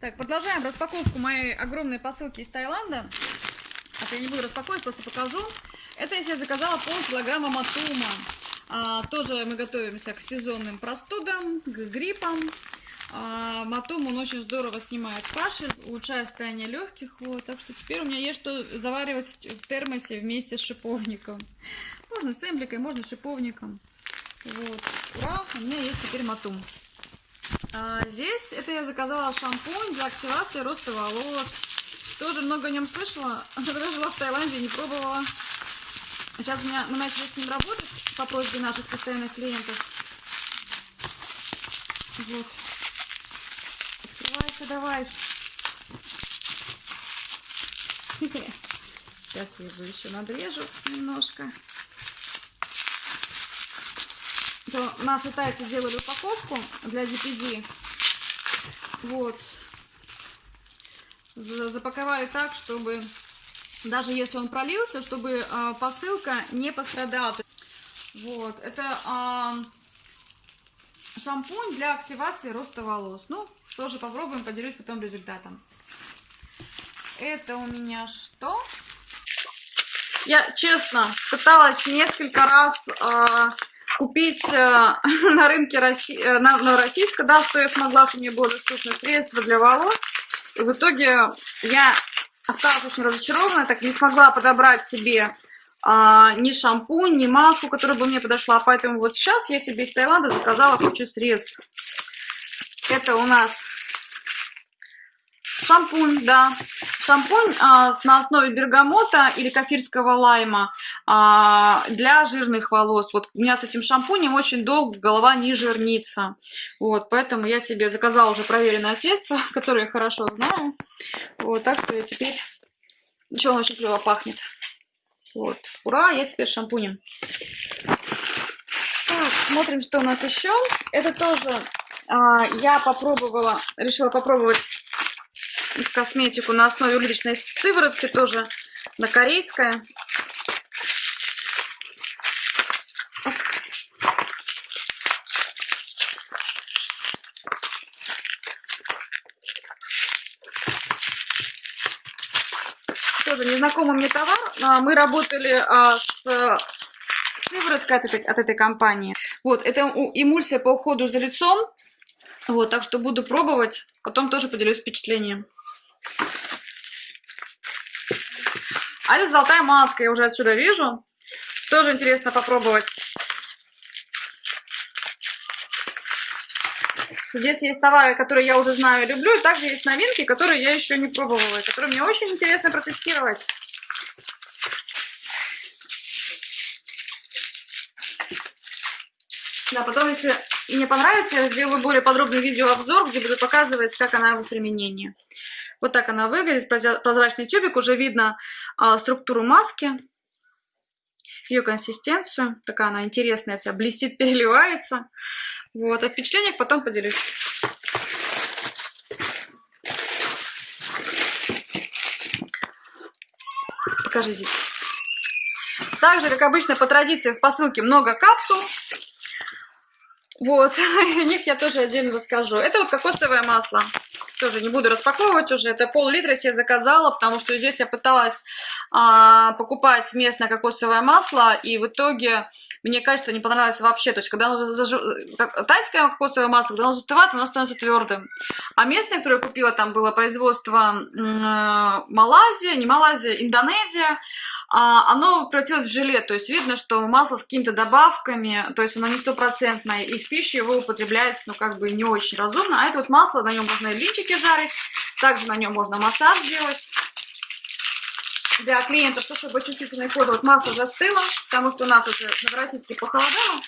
Так, продолжаем распаковку моей огромной посылки из Таиланда. А я не буду распаковывать, просто покажу. Это я себе заказала полкилограмма матума. А, тоже мы готовимся к сезонным простудам, к гриппам. А, матум, он очень здорово снимает кашель, улучшает состояние легких. Вот, так что теперь у меня есть что заваривать в термосе вместе с шиповником. Можно с эмбликой, можно с шиповником. Вот, ура, у меня есть теперь матум. А, здесь это я заказала шампунь для активации роста волос. Тоже много о нем слышала, когда жила в Таиланде, не пробовала. Сейчас у меня, мы начали с ним работать по просьбе наших постоянных клиентов. Вот. Открывайся давай. Сейчас я его еще надрежу немножко. То наши тайцы делали упаковку для DPD. Вот. Запаковали так, чтобы даже если он пролился, чтобы э, посылка не пострадала. Вот. Это э, шампунь для активации роста волос. Ну, тоже попробуем, поделюсь потом результатом. Это у меня что? Я, честно, пыталась несколько раз... Э, купить э, на рынке России, э, на, на российском, да, что я смогла, что мне было доступно средство для волос. И в итоге я осталась очень разочарована, так не смогла подобрать себе а, ни шампунь, ни маску, которая бы мне подошла. Поэтому вот сейчас я себе из Таиланда заказала кучу средств. Это у нас Шампунь, да. Шампунь а, на основе бергамота или кафирского лайма а, для жирных волос. Вот у меня с этим шампунем очень долго голова не жирнится. Вот, поэтому я себе заказала уже проверенное средство, которое я хорошо знаю. Вот, так что я теперь... Ничего, он очень клево пахнет. Вот, ура, я теперь шампунем. Так, смотрим, что у нас еще. Это тоже а, я попробовала, решила попробовать косметику на основе уличной сыворотки, тоже на корейская. Тоже незнакомый мне товар. А, мы работали а, с сывороткой от этой, от этой компании. Вот, это эмульсия по уходу за лицом. Вот, так что буду пробовать. Потом тоже поделюсь впечатлением. А это золотая маска, я уже отсюда вижу. Тоже интересно попробовать. Здесь есть товары, которые я уже знаю и люблю, и также есть новинки, которые я еще не пробовала, которые мне очень интересно протестировать. Да, потом, если мне понравится, я сделаю более подробный видеообзор, где буду показывать, как она в применении. Вот так она выглядит, прозрачный тюбик, уже видно структуру маски, ее консистенцию. Такая она интересная вся, блестит, переливается. Вот, от впечатления потом поделюсь. Покажи здесь. Также, как обычно, по традиции в посылке много капсул. Вот, о них я тоже отдельно расскажу. Это вот кокосовое масло. Тоже не буду распаковывать уже. Это пол-литра себе заказала, потому что здесь я пыталась а, покупать местное кокосовое масло, и в итоге мне качество не понравилось вообще. То есть, когда оно заж... тайское кокосовое масло, когда оно застывает, оно становится твердым. А местное, которое я купила, там было производство э, Малайзия, не Малайзия, Индонезия оно превратилось в желе, то есть видно, что масло с какими-то добавками, то есть оно не стопроцентное, и в пищу его употребляется, ну, как бы не очень разумно. А это вот масло, на нем можно и блинчики жарить, также на нем можно массаж делать. Для клиентов с особо чувствительной кожей вот масло застыло, потому что у нас уже новороссийски похолодало,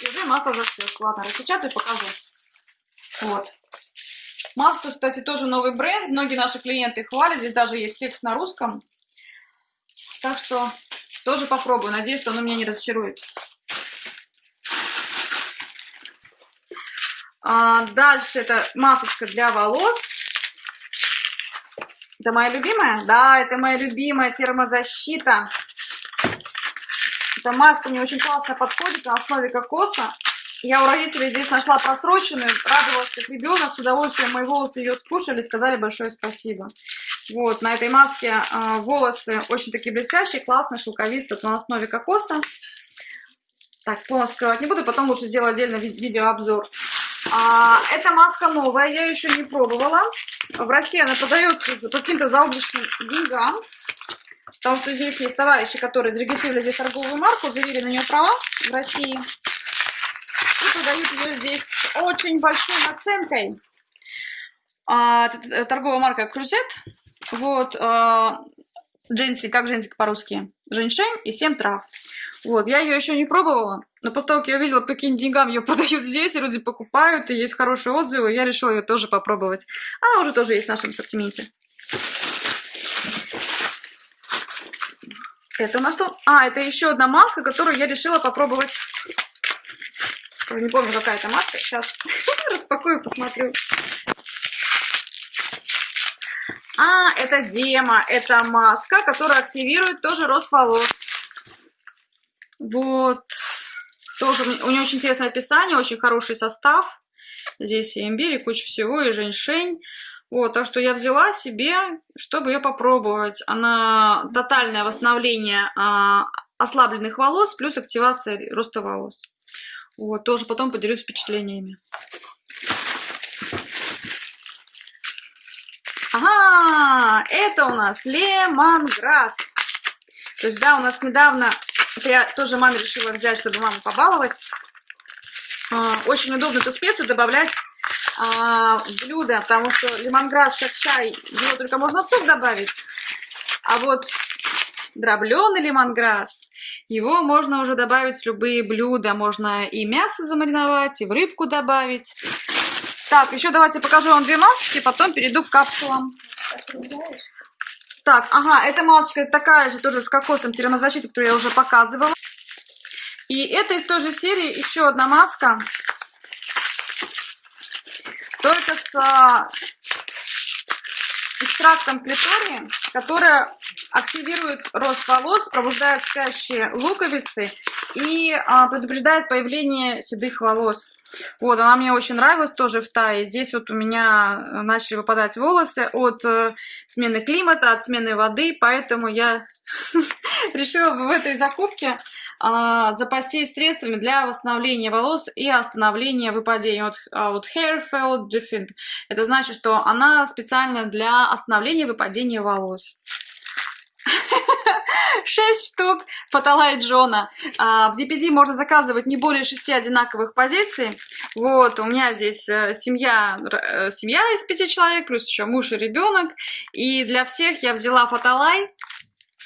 и уже масло застыло. Ладно, распечатаю, покажу. Вот. Масло, кстати, тоже новый бренд, многие наши клиенты хвалят, здесь даже есть текст на русском. Так что тоже попробую. Надеюсь, что оно меня не разочарует. А, дальше это масочка для волос. Это моя любимая? Да, это моя любимая термозащита. Эта маска мне очень классно подходит на основе кокоса. Я у родителей здесь нашла просроченную, радовалась как ребенок, с удовольствием мои волосы ее скушали, сказали большое спасибо. Вот, на этой маске э, волосы очень такие блестящие, классные, шелковистые, на основе кокоса. Так, полностью скрывать не буду, потом лучше сделаю отдельно ви видеообзор. А, эта маска новая, я еще не пробовала. В России она продается по каким-то заоблачным деньгам. Потому что здесь есть товарищи, которые зарегистрировали здесь торговую марку, заявили на нее права в России. И продают ее здесь очень большой наценкой. А, торговая марка Крузет. Вот, а, дженси, как дженси по-русски? Женьшень и 7 трав. Вот, я ее еще не пробовала, но после того, как я увидела, по каким деньгам ее продают здесь, и люди покупают, и есть хорошие отзывы, я решила ее тоже попробовать. Она уже тоже есть в нашем ассортименте. Это у нас что? А, это еще одна маска, которую я решила попробовать. Не помню, какая это маска. Сейчас распакую, посмотрю. А, это дема. Это маска, которая активирует тоже рост волос. Вот. Тоже у нее очень интересное описание, очень хороший состав. Здесь и имбирь, и куча всего, и женьшень. Вот, так что я взяла себе, чтобы ее попробовать. Она тотальное восстановление а, ослабленных волос, плюс активация роста волос. Вот, тоже потом поделюсь впечатлениями. Ага, это у нас лемонграсс. То есть, да, у нас недавно это я тоже маме решила взять, чтобы маму побаловать. А, очень удобно эту специю добавлять а, в блюдо, потому что лимонграсс как чай, его только можно в суп добавить. А вот дробленый лимонграсс, его можно уже добавить в любые блюда. Можно и мясо замариновать, и в рыбку добавить. Так, еще давайте покажу вам две масочки, потом перейду к капсулам. Так, ага, эта масочка такая же, тоже с кокосом термозащиты, которую я уже показывала. И это из той же серии еще одна маска. Только с а, экстрактом клитории, которая активирует рост волос, пробуждает спящие луковицы и а, предупреждает появление седых волос. Вот, она мне очень нравилась тоже в Тае. Здесь вот у меня э, начали выпадать волосы от э, смены климата, от смены воды, поэтому я решила в этой закупке а, запастись средствами для восстановления волос и остановления выпадения. Вот, а, вот Hair Fall. Это значит, что она специально для остановления выпадения волос. 6 штук Фотолайт Джона. А, в DPD можно заказывать не более 6 одинаковых позиций. Вот, у меня здесь э, семья, э, семья из 5 человек, плюс еще муж и ребенок. И для всех я взяла Фотолайт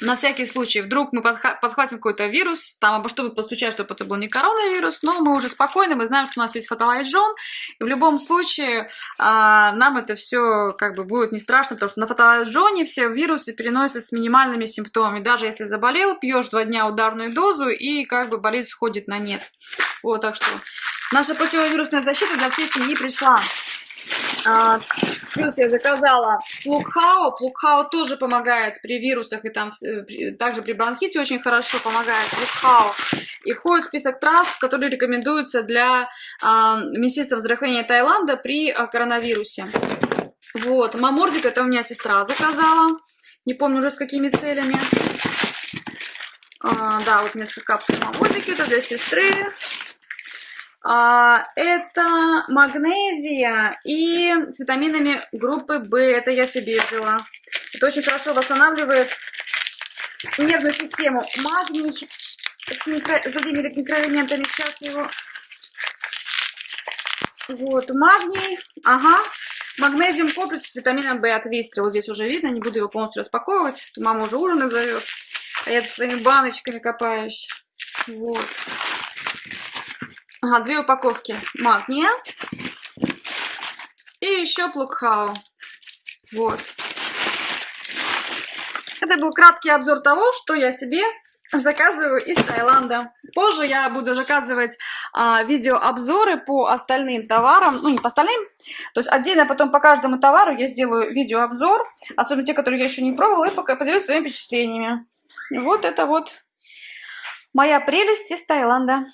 на всякий случай, вдруг мы подхватим какой-то вирус, там обо чтобы постучать, чтобы это был не коронавирус, но мы уже спокойны, мы знаем, что у нас есть фотолайджон, и в любом случае а, нам это все как бы будет не страшно, потому что на фотолайджоне все вирусы переносятся с минимальными симптомами. Даже если заболел, пьешь два дня ударную дозу, и как бы болезнь сходит на нет. Вот, так что наша противовирусная защита для всей семьи пришла. А, плюс я заказала плукхау. Плукхау тоже помогает при вирусах и там э, также при бронхите очень хорошо помогает плукхау. И входит в список трав, которые рекомендуются для а, Министерства здравоохранения Таиланда при а, коронавирусе. Вот, мамордик это у меня сестра заказала. Не помню уже с какими целями. А, да, вот несколько капсул мамордики, это для сестры. А, это магнезия и с витаминами группы В. Это я себе взяла. Это очень хорошо восстанавливает нервную систему. Магний с, микро... с другими микроэлементами. Сейчас его... Вот, магний. Ага. Магнезиум комплекс с витамином В от Вистри. Вот здесь уже видно, не буду его полностью распаковывать. Мама уже ужин зовет. А я своими баночками копаюсь. Вот. Ага, две упаковки магния. И еще плукхау. Вот. Это был краткий обзор того, что я себе заказываю из Таиланда. Позже я буду заказывать а, видеообзоры по остальным товарам, ну не по остальным, то есть отдельно потом по каждому товару я сделаю видеообзор, особенно те, которые я еще не пробовала, и пока поделюсь своими впечатлениями. Вот это вот моя прелесть из Таиланда.